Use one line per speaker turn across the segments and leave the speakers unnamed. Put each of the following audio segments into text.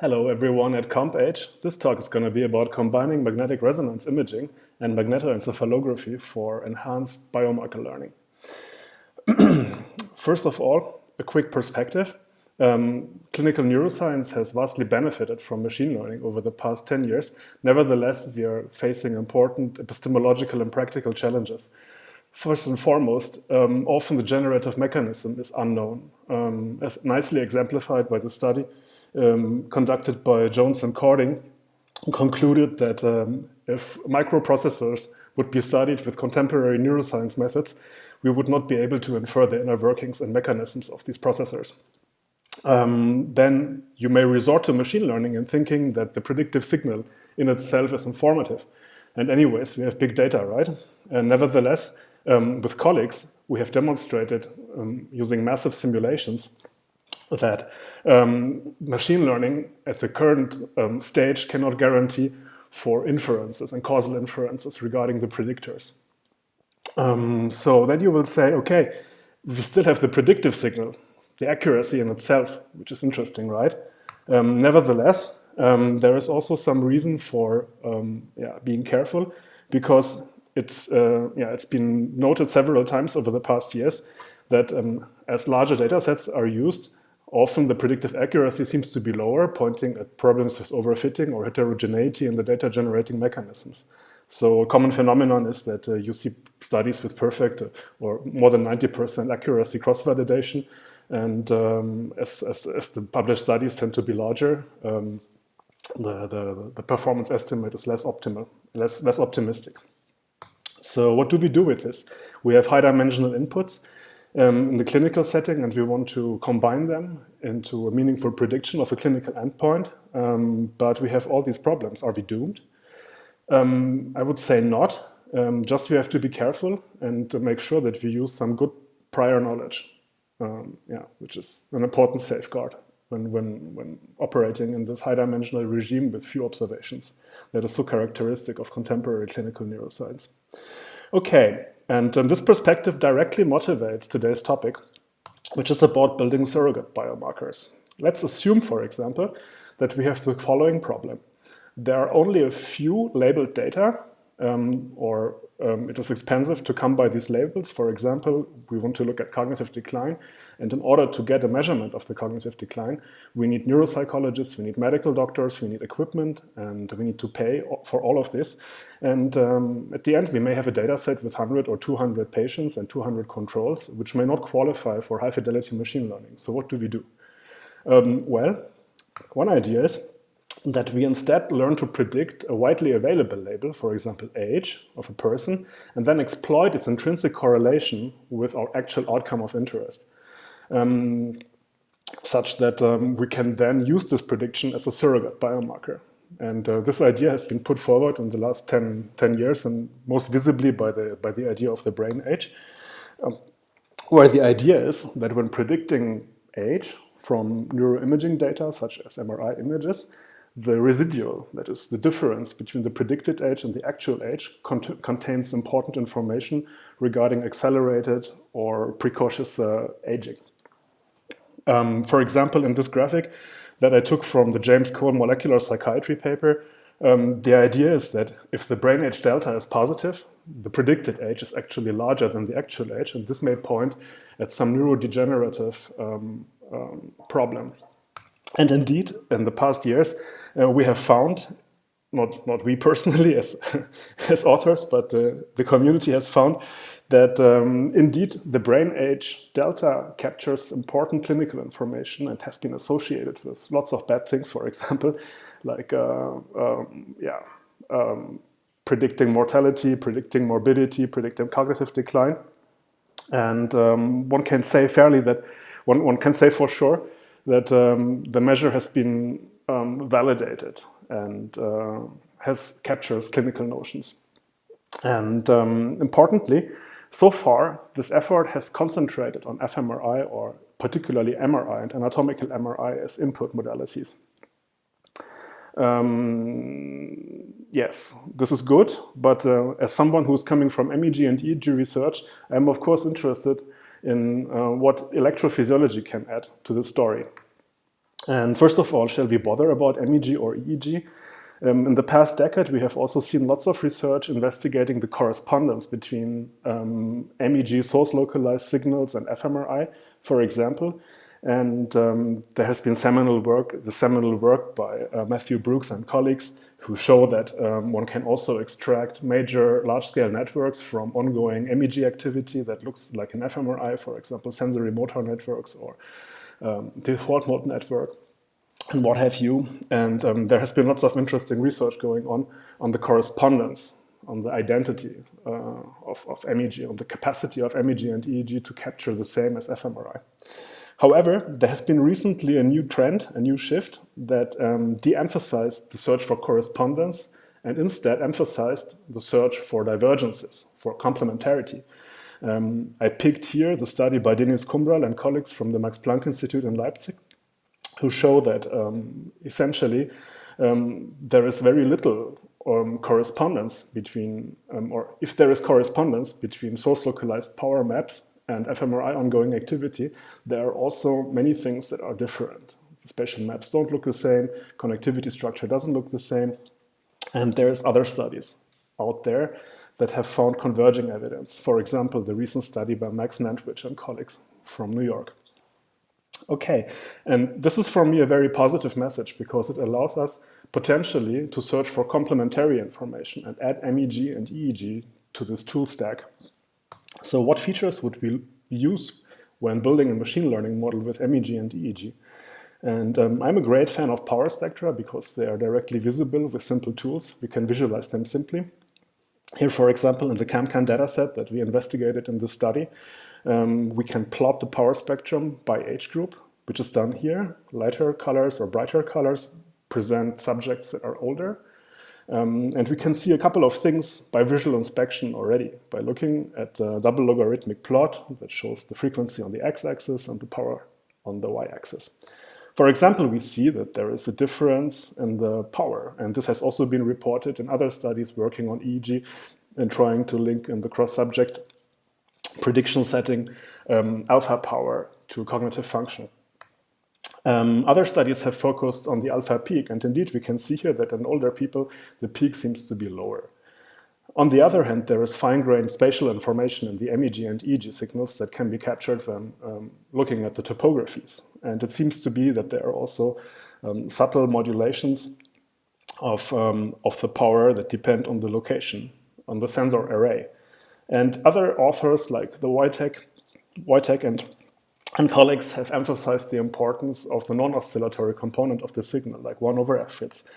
Hello everyone at CompAge. This talk is going to be about combining magnetic resonance imaging and magnetoencephalography for enhanced biomarker learning. First of all, a quick perspective. Um, clinical neuroscience has vastly benefited from machine learning over the past 10 years. Nevertheless, we are facing important epistemological and practical challenges. First and foremost, um, often the generative mechanism is unknown, um, as nicely exemplified by the study um, conducted by Jonas and Kording concluded that um, if microprocessors would be studied with contemporary neuroscience methods, we would not be able to infer the inner workings and mechanisms of these processors. Um, then you may resort to machine learning and thinking that the predictive signal in itself is informative. And anyways, we have big data, right? And nevertheless, um, with colleagues, we have demonstrated um, using massive simulations that um, machine learning at the current um, stage cannot guarantee for inferences and causal inferences regarding the predictors. Um, so then you will say, okay, we still have the predictive signal, the accuracy in itself, which is interesting, right? Um, nevertheless, um, there is also some reason for um, yeah, being careful because it's, uh, yeah, it's been noted several times over the past years that as larger data sets are used, Often the predictive accuracy seems to be lower, pointing at problems with overfitting or heterogeneity in the data generating mechanisms. So a common phenomenon is that uh, you see studies with perfect uh, or more than 90% accuracy cross-validation. And um, as, as, as, the published studies tend to be larger, um, the, the, the, performance estimate is less optimal, less, less optimistic. So what do we do with this? We have high-dimensional inputs um, in the clinical setting and we want to combine them into a meaningful prediction of a clinical endpoint. Um, but we have all these problems. Are we doomed? Um, I would say not. Um, just we have to be careful and to make sure that we use some good prior knowledge, um, yeah, which is an important safeguard when, when, when operating in this high-dimensional regime with few observations that is so characteristic of contemporary clinical neuroscience. Okay, and um, this perspective directly motivates today's topic, which is about building surrogate biomarkers. Let's assume, for example, that we have the following problem. There are only a few labeled data um, or um, it is expensive to come by these labels. For example, we want to look at cognitive decline. And in order to get a measurement of the cognitive decline, we need neuropsychologists, we need medical doctors, we need equipment, and we need to pay for all of this. And um, at the end, we may have a data set with 100 or 200 patients and 200 controls, which may not qualify for high fidelity machine learning. So what do we do? Um, well, one idea is that we instead learn to predict a widely available label, for example, age of a person, and then exploit its intrinsic correlation with our actual outcome of interest. Um, such that um, we can then use this prediction as a surrogate biomarker. And uh, this idea has been put forward in the last 10, 10, years and most visibly by the, by the idea of the brain age, um, where the idea is that when predicting age from neuroimaging data, such as MRI images, the residual, that is the difference between the predicted age and the actual age, cont contains important information regarding accelerated or precocious uh, aging. Um, for example, in this graphic that I took from the James Cole molecular psychiatry paper, um, the idea is that if the brain age delta is positive, the predicted age is actually larger than the actual age, and this may point at some neurodegenerative um, um problem. And indeed, in the past years, uh, we have found, not, not we personally as, as authors, but uh, the community has found that um, indeed the brain age delta captures important clinical information and has been associated with lots of bad things, for example, like uh, um, yeah, um, predicting mortality, predicting morbidity, predicting cognitive decline. And um, one can say fairly that, one, one can say for sure that um, the measure has been um, validated and uh, has captures clinical notions. And um, importantly, so far, this effort has concentrated on fMRI or particularly MRI and anatomical MRI as input modalities. Um, yes, this is good, but uh, as someone who's coming from MEG and EEG research, I'm of course interested in uh, what electrophysiology can add to the story. And first of all, shall we bother about MEG or EEG? Um, in the past decade, we have also seen lots of research investigating the correspondence between um, MEG source-localized signals and fMRI, for example. And um, there has been seminal work, the seminal work by uh, Matthew Brookes and colleagues who show that um, one can also extract major large-scale networks from ongoing MEG activity that looks like an fMRI, for example, sensory motor networks or um, default mode network and what have you. And um, there has been lots of interesting research going on on the correspondence, on the identity uh, of, of MEG, on the capacity of MEG and EEG to capture the same as fMRI. However, there has been recently a new trend, a new shift that um, de-emphasized the search for correspondence and instead emphasized the search for divergences, for complementarity. Um, I picked here the study by Deniz Kumral and colleagues from the Max Planck Institute in Leipzig, who show that um, essentially um, there is very little um, correspondence between, um, or if there is correspondence between source localized power maps and fMRI ongoing activity, there are also many things that are different. The spatial maps don't look the same, connectivity structure doesn't look the same, and there's other studies out there that have found converging evidence. For example, the recent study by Max Nentwich and colleagues from New York. Okay, and this is for me a very positive message because it allows us potentially to search for complementary information and add MEG and EEG to this tool stack so what features would we use when building a machine learning model with MEG and EEG? And um, I'm a great fan of power spectra because they are directly visible with simple tools. We can visualize them simply. Here, for example, in the CAMCAN dataset that we investigated in this study, um, we can plot the power spectrum by age group, which is done here. Lighter colors or brighter colors present subjects that are older, um, and we can see a couple of things by visual inspection already, by looking at the double logarithmic plot that shows the frequency on the x-axis and the power on the y-axis. For example, we see that there is a difference in the power, and this has also been reported in other studies working on EEG and trying to link in the cross-subject prediction setting um, alpha power to cognitive function. Um, other studies have focused on the alpha peak, and indeed we can see here that in older people, the peak seems to be lower. On the other hand, there is fine-grained spatial information in the MEG and EEG signals that can be captured when um, looking at the topographies. And it seems to be that there are also um, subtle modulations of, um, of the power that depend on the location, on the sensor array. And other authors like the Voytek, Voytek and and colleagues have emphasized the importance of the non-oscillatory component of the signal, like 1 over f fits.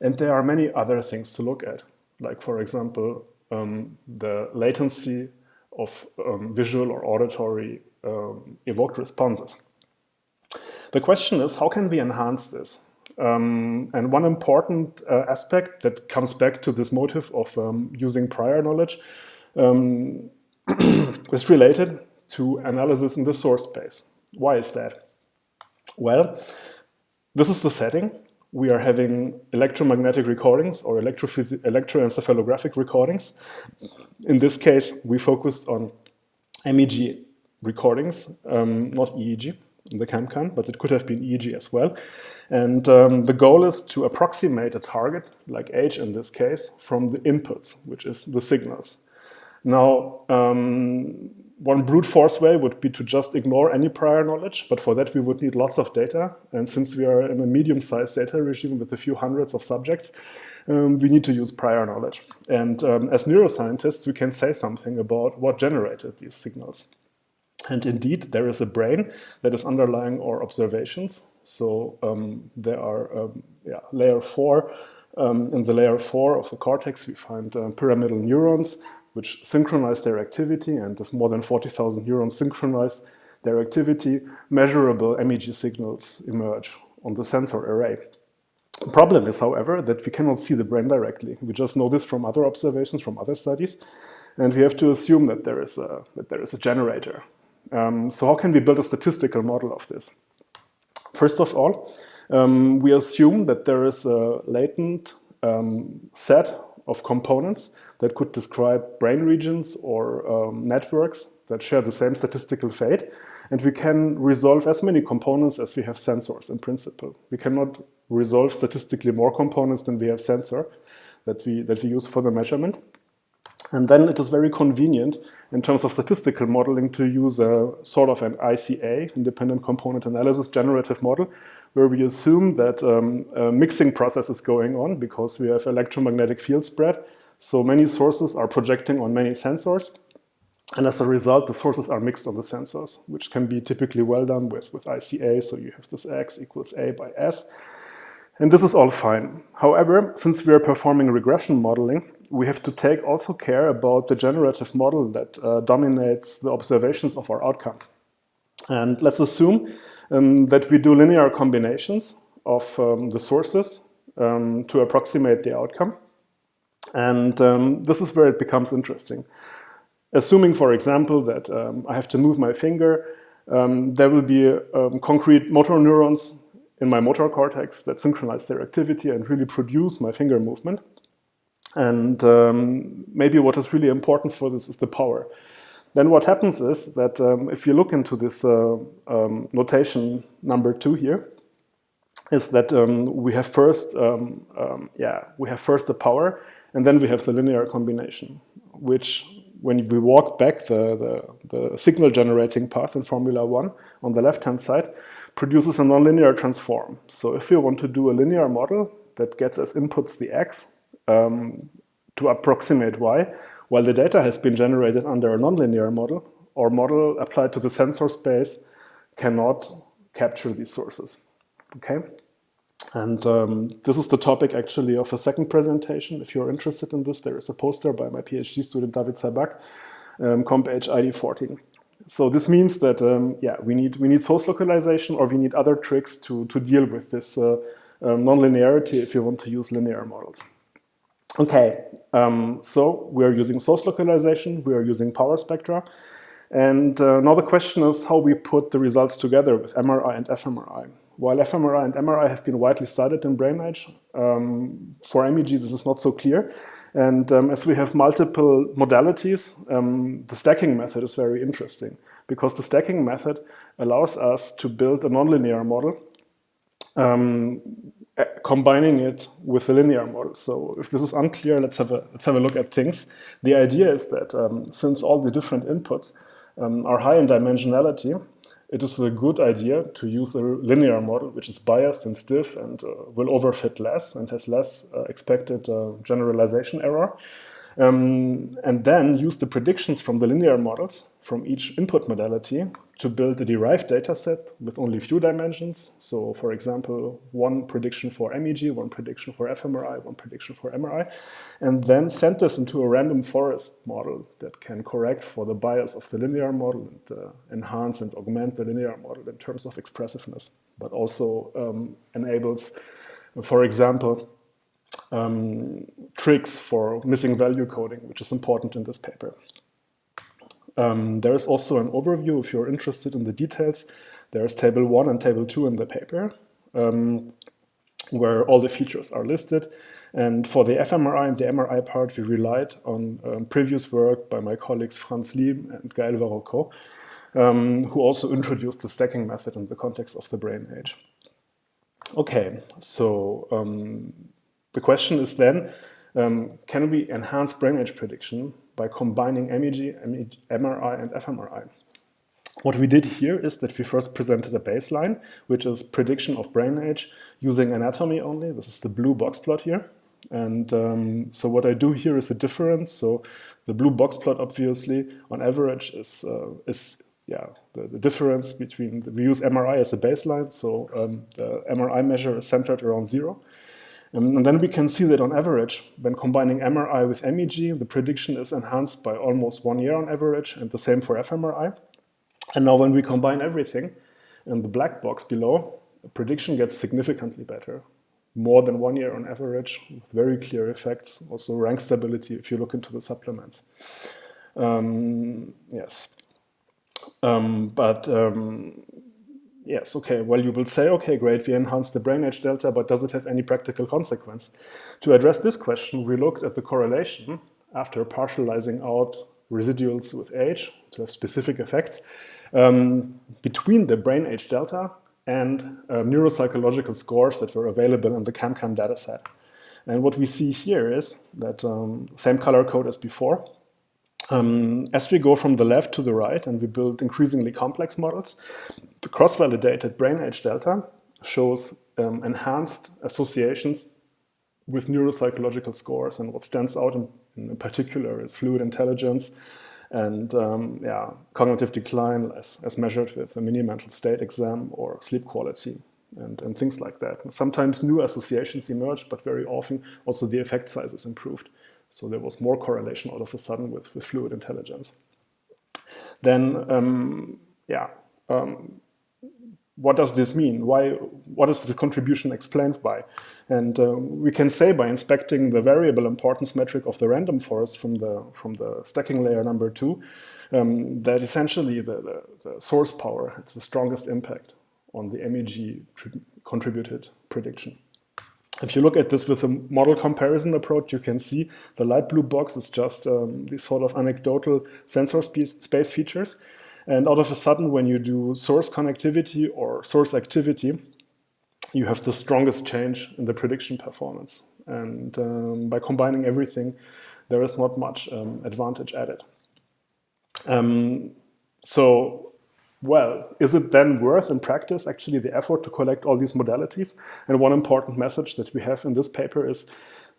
And there are many other things to look at, like, for example, um, the latency of um, visual or auditory um, evoked responses. The question is, how can we enhance this? Um, and one important uh, aspect that comes back to this motive of um, using prior knowledge um, is related to analysis in the source space. Why is that? Well, this is the setting. We are having electromagnetic recordings or electroencephalographic recordings. In this case, we focused on MEG recordings, um, not EEG in the CAMCAN, but it could have been EEG as well. And um, the goal is to approximate a target, like age in this case, from the inputs, which is the signals. Now, um, one brute force way would be to just ignore any prior knowledge, but for that we would need lots of data. And since we are in a medium-sized data regime with a few hundreds of subjects, um, we need to use prior knowledge. And um, as neuroscientists, we can say something about what generated these signals. And indeed, there is a brain that is underlying our observations. So um, there are um, yeah, layer four. Um, in the layer four of the cortex, we find uh, pyramidal neurons which synchronize their activity, and if more than 40,000 neurons synchronize their activity, measurable MEG signals emerge on the sensor array. The problem is, however, that we cannot see the brain directly. We just know this from other observations, from other studies, and we have to assume that there is a, that there is a generator. Um, so how can we build a statistical model of this? First of all, um, we assume that there is a latent um, set of components that could describe brain regions or um, networks that share the same statistical fate. and we can resolve as many components as we have sensors in principle. We cannot resolve statistically more components than we have sensor that we, that we use for the measurement. And then it is very convenient in terms of statistical modeling to use a sort of an ICA, independent component analysis generative model, where we assume that um, a mixing process is going on because we have electromagnetic field spread. So many sources are projecting on many sensors. And as a result, the sources are mixed on the sensors, which can be typically well done with, with ICA. So you have this X equals A by S. And this is all fine. However, since we are performing regression modeling, we have to take also care about the generative model that uh, dominates the observations of our outcome. And let's assume um, that we do linear combinations of um, the sources um, to approximate the outcome. And um, this is where it becomes interesting. Assuming, for example, that um, I have to move my finger, there will be concrete motor neurons in my motor cortex that synchronize their activity and really produce my finger movement. And um, maybe what is really important for this is the power. Then what happens is that um, if you look into this uh, um, notation number two here, is that um, we have first, um, um, yeah, we have first the power, and then we have the linear combination, which when we walk back the, the, the signal generating path in Formula One on the left-hand side, produces a nonlinear transform. So if we want to do a linear model that gets as inputs the x um, to approximate y, while the data has been generated under a nonlinear model, our model applied to the sensor space cannot capture these sources. Okay, and um, this is the topic actually of a second presentation. If you're interested in this, there is a poster by my PhD student David Sabbagh, um, comp ID 14. So this means that um, yeah, we need we need source localization or we need other tricks to to deal with this uh, um, nonlinearity if you want to use linear models. Okay, um, so we are using source localization, we are using power spectra, and uh, now the question is how we put the results together with MRI and fMRI. While fMRI and MRI have been widely studied in brain age, um, for MEG this is not so clear. And um, as we have multiple modalities, um, the stacking method is very interesting because the stacking method allows us to build a nonlinear model um, combining it with a linear model. So if this is unclear, let's have a, let's have a look at things. The idea is that um, since all the different inputs um, are high in dimensionality, it is a good idea to use a linear model, which is biased and stiff and uh, will overfit less and has less uh, expected uh, generalization error. Um, and then use the predictions from the linear models from each input modality to build a derived data set with only few dimensions. So for example, one prediction for MEG, one prediction for fMRI, one prediction for MRI, and then send this into a random forest model that can correct for the bias of the linear model and uh, enhance and augment the linear model in terms of expressiveness, but also um, enables, for example, um, tricks for missing value coding, which is important in this paper. Um, there is also an overview if you're interested in the details. There's table one and table two in the paper, um, where all the features are listed. And for the fMRI and the MRI part, we relied on um, previous work by my colleagues Franz Liem and Gaël Varoquaux, um, who also introduced the stacking method in the context of the brain age. Okay, so um, the question is then, um, can we enhance brain age prediction by combining MEG, MRI, and fMRI? What we did here is that we first presented a baseline, which is prediction of brain age using anatomy only. This is the blue box plot here. And um, so what I do here is a difference. So the blue box plot, obviously, on average is, uh, is yeah, the, the, difference between, the, we use MRI as a baseline. So um, the MRI measure is centered around zero. Um, and then we can see that on average, when combining MRI with MEG, the prediction is enhanced by almost one year on average, and the same for fMRI. And now when we combine everything, in the black box below, prediction gets significantly better. More than one year on average, with very clear effects. Also rank stability if you look into the supplements. Um, yes. Um, but um, Yes, okay, well, you will say, okay, great, we enhanced the brain age delta, but does it have any practical consequence? To address this question, we looked at the correlation after partializing out residuals with age to have specific effects. um, between the brain age delta and uh, neuropsychological scores that were available in the CAMCAN dataset. And what we see here is that um, same color code as before. Um, as we go from the left to the right and we build increasingly complex models, the cross-validated brain age delta shows um, enhanced associations with neuropsychological scores. And what stands out in, in particular is fluid intelligence and um, yeah, cognitive decline as, as measured with a mini-mental state exam or sleep quality and, and things like that. sometimes new associations emerge, but very often also the effect size is improved. So there was more correlation all of a sudden with, with fluid intelligence. Then, um, yeah, um, what does this mean? Why, what is the contribution explained by? And uh, we can say by inspecting the variable importance metric of the random forest from the, from the stacking layer number two, um, that essentially the, the, the, source power has the strongest impact on the MEG contributed prediction. If you look at this with a model comparison approach, you can see the light blue box is just um, these sort of anecdotal sensor space features. And out of a sudden, when you do source connectivity or source activity, you have the strongest change in the prediction performance. And um, by combining everything, there is not much um, advantage added. Um, so, well, is it then worth in practice actually the effort to collect all these modalities? And one important message that we have in this paper is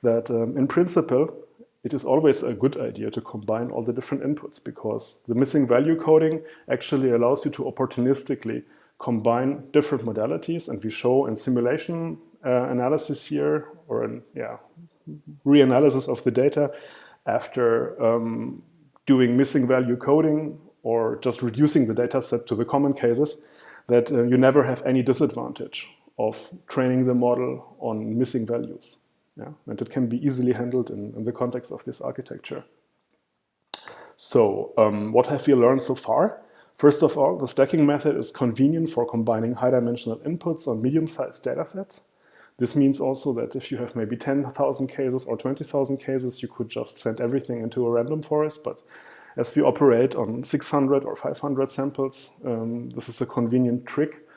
that um, in principle, it is always a good idea to combine all the different inputs because the missing value coding actually allows you to opportunistically combine different modalities and we show in simulation uh, analysis here or in yeah, reanalysis of the data after um, doing missing value coding or just reducing the data set to the common cases that uh, you never have any disadvantage of training the model on missing values. Yeah? And it can be easily handled in, in the context of this architecture. So um, what have we learned so far? First of all, the stacking method is convenient for combining high-dimensional inputs on medium-sized datasets. This means also that if you have maybe 10,000 cases or 20,000 cases, you could just send everything into a random forest. But as we operate on 600 or 500 samples, um, this is a convenient trick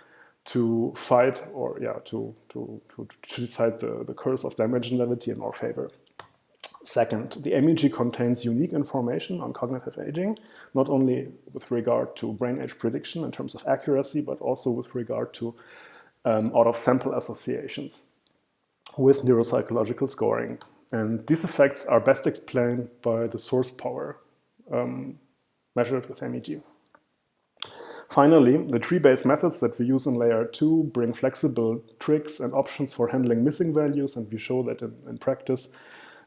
to fight or yeah to to to, to decide the, the curse of dimensionality in our favor. Second, the MEG contains unique information on cognitive aging, not only with regard to brain age prediction in terms of accuracy, but also with regard to um, out-of-sample associations with neuropsychological scoring. And these effects are best explained by the source power um, measured with MEG. Finally, the tree-based methods that we use in layer 2 bring flexible tricks and options for handling missing values, and we show that in, in practice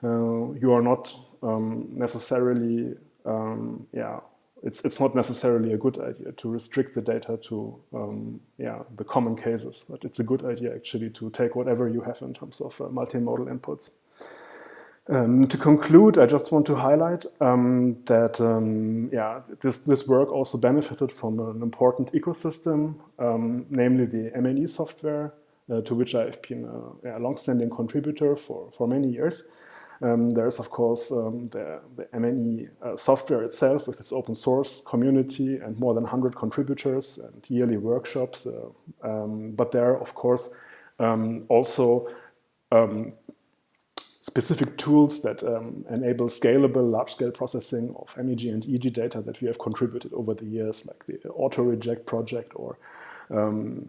uh, you are not um, necessarily, um, yeah, it's, it's not necessarily a good idea to restrict the data to um, yeah, the common cases, but it's a good idea actually to take whatever you have in terms of uh, multimodal inputs. Um, to conclude, I just want to highlight um, that um, yeah, this, this work also benefited from an important ecosystem, um, namely the MNE software, uh, to which I've been a, a long-standing contributor for, for many years. Um, there's, of course, um, the, the, MNE uh, software itself with its open source community and more than 100 contributors and yearly workshops. Uh, but there are, of course, also specific tools that um, enable scalable large-scale processing of MEG and EEG data that we have contributed over the years, like the auto-reject project or um,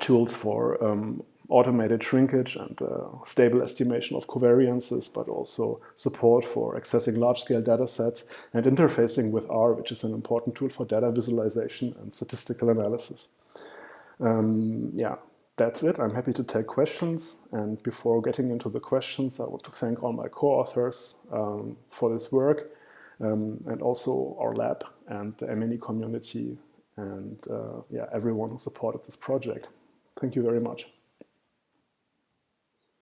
tools for um, automated shrinkage and uh, stable estimation of covariances, but also support for accessing large-scale data sets and interfacing with R, which is an important tool for data visualization and statistical analysis. Um, yeah, that's it. I'm happy to take questions. And before getting into the questions, I want to thank all my co-authors um, for this work um, and also our lab and the MNE community and uh, yeah, everyone who supported this project. Thank you very much.